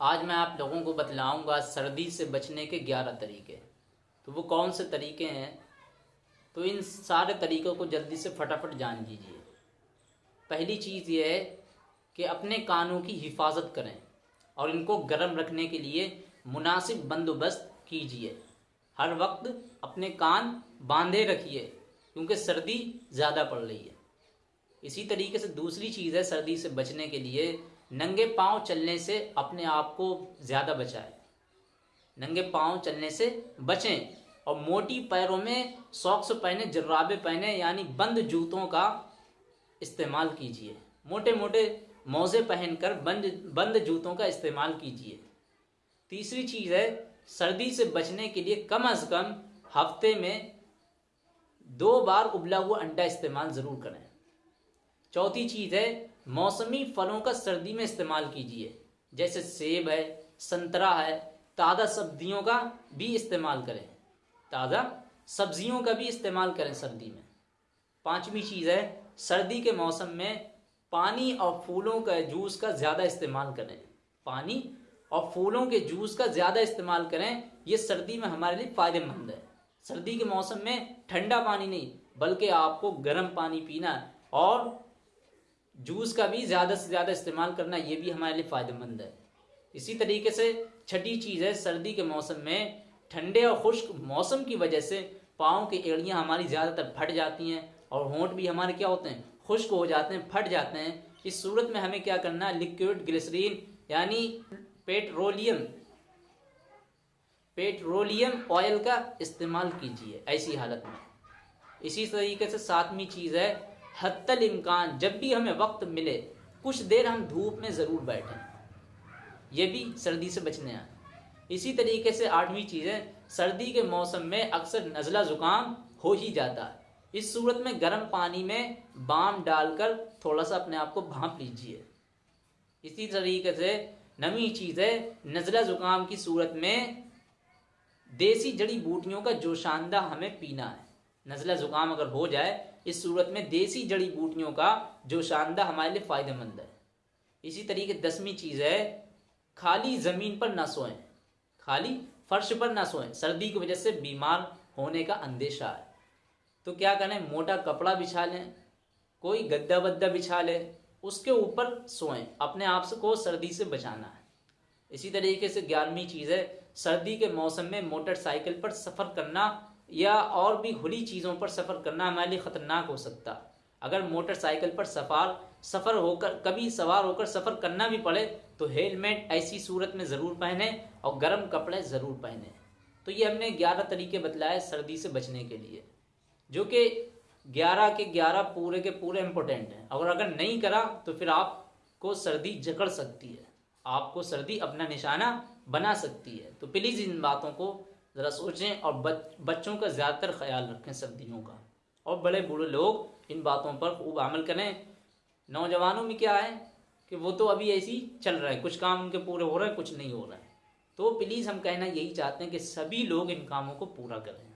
आज मैं आप लोगों को बतलाऊँगा सर्दी से बचने के ग्यारह तरीके। तो वो कौन से तरीके हैं? तो इन सारे तरीक़ों को जल्दी से फटाफट जान लीजिए पहली चीज़ ये है कि अपने कानों की हिफाजत करें और इनको गर्म रखने के लिए मुनासिब बंदोबस्त कीजिए। हर वक्त अपने कान बांधे रखिए, क्योंकि सर्दी ज़्यादा पड़ रही है। इसी तरीके से दूसरी चीज़ है सर्दी से बचने के लिए नंगे पाँव चलने से अपने आप को ज़्यादा बचाए। नंगे पाँव चलने से बचें और मोटी पैरों में सॉक्स पहने, जर्राबे पहने, यानी बंद जूतों का इस्तेमाल कीजिए। मोटे मोटे मोज़े पहनकर बंद बंद जूतों का इस्तेमाल कीजिए। तीसरी चीज़ है, सर्दी से बचने के लिए कम अज़ कम हफ़्ते में दो बार उबला हुआ अंडा इस्तेमाल ज़रूर करें। चौथी चीज़ है मौसमी फलों का सर्दी में इस्तेमाल कीजिए। जैसे सेब है, संतरा है, ताज़ा सब्जियों का भी इस्तेमाल करें। ताज़ा सब्जियों का भी इस्तेमाल करें सर्दी में। पांचवी चीज़ है, सर्दी के मौसम में पानी और फूलों का जूस का ज़्यादा इस्तेमाल करें। पानी और फूलों के जूस का ज़्यादा इस्तेमाल करें, ये सर्दी में हमारे लिए फ़ायदेमंद है। सर्दी के मौसम में ठंडा पानी नहीं, बल्कि आपको गर्म पानी पीना और जूस का भी ज़्यादा से ज़्यादा इस्तेमाल करना ये भी हमारे लिए फ़ायदेमंद है। इसी तरीके से छठी चीज़ है, सर्दी के मौसम में ठंडे और खुश्क मौसम की वजह से पाँव की एड़ियाँ हमारी ज़्यादातर फट जाती हैं और होंठ भी हमारे क्या होते हैं, खुश्क हो जाते हैं, फट जाते हैं। इस सूरत में हमें क्या करना है, लिक्विड ग्लिसरीन यानी पेट्रोलियम पेट्रोलियम ऑयल का इस्तेमाल कीजिए ऐसी हालत में। इसी तरीके से सातवीं चीज़ है हत्तल इम्कान, जब भी हमें वक्त मिले, कुछ देर हम धूप में ज़रूर बैठें। ये भी सर्दी से बचने आए इसी तरीके से आठवीं चीज़ है सर्दी के मौसम में अक्सर नज़ला ज़ुकाम हो ही जाता है। इस सूरत में गर्म पानी में बाम डालकर थोड़ा सा अपने आप को भाप लीजिए। इसी तरीके से नवी चीज़ है नज़ला ज़ुकाम की सूरत में देसी जड़ी बूटियों का जोशानदा हमें पीना है। नज़ला ज़ुकाम अगर हो जाए, इस सूरत में देसी जड़ी बूटियों का जो शानदा हमारे लिए फ़ायदेमंद है। इसी तरीके दसवीं चीज़ है, खाली ज़मीन पर ना सोएँ। खाली फर्श पर ना सोएँ, सर्दी की वजह से बीमार होने का अंदेशा है। तो क्या करें, मोटा कपड़ा बिछा लें, कोई गद्दा बद्दा बिछा लें, उसके ऊपर सोएँ, अपने आप को सर्दी से बचाना है। इसी तरीके से ग्यारहवीं चीज़ है, सर्दी के मौसम में मोटरसाइकिल पर सफ़र करना या और भी खुली चीज़ों पर सफ़र करना हमारे लिए ख़तरनाक हो सकता। अगर मोटरसाइकिल पर सफ़ार, सफ़र होकर, कभी सवार होकर सफ़र करना भी पड़े तो हेलमेट ऐसी सूरत में ज़रूर पहने और गर्म कपड़े ज़रूर पहने। तो ये हमने ग्यारह तरीके बतलाए सर्दी से बचने के लिए, जो कि ग्यारह के ग्यारह पूरे के पूरे इम्पोर्टेंट हैं। और अगर नहीं करा तो फिर आपको सर्दी जकड़ सकती है। आपको सर्दी अपना निशाना बना सकती है। तो प्लीज़ इन बातों को ज़रा सोचें और बच, बच्चों का ज़्यादातर ख्याल रखें सर्दियों का। और बड़े बूढ़े लोग इन बातों पर खूब अमल करें। नौजवानों में क्या है कि वो तो अभी ऐसी चल रहा है कुछ काम उनके पूरे हो रहे हैं कुछ नहीं हो रहा है। तो प्लीज़ हम कहना यही चाहते हैं कि सभी लोग इन कामों को पूरा करें।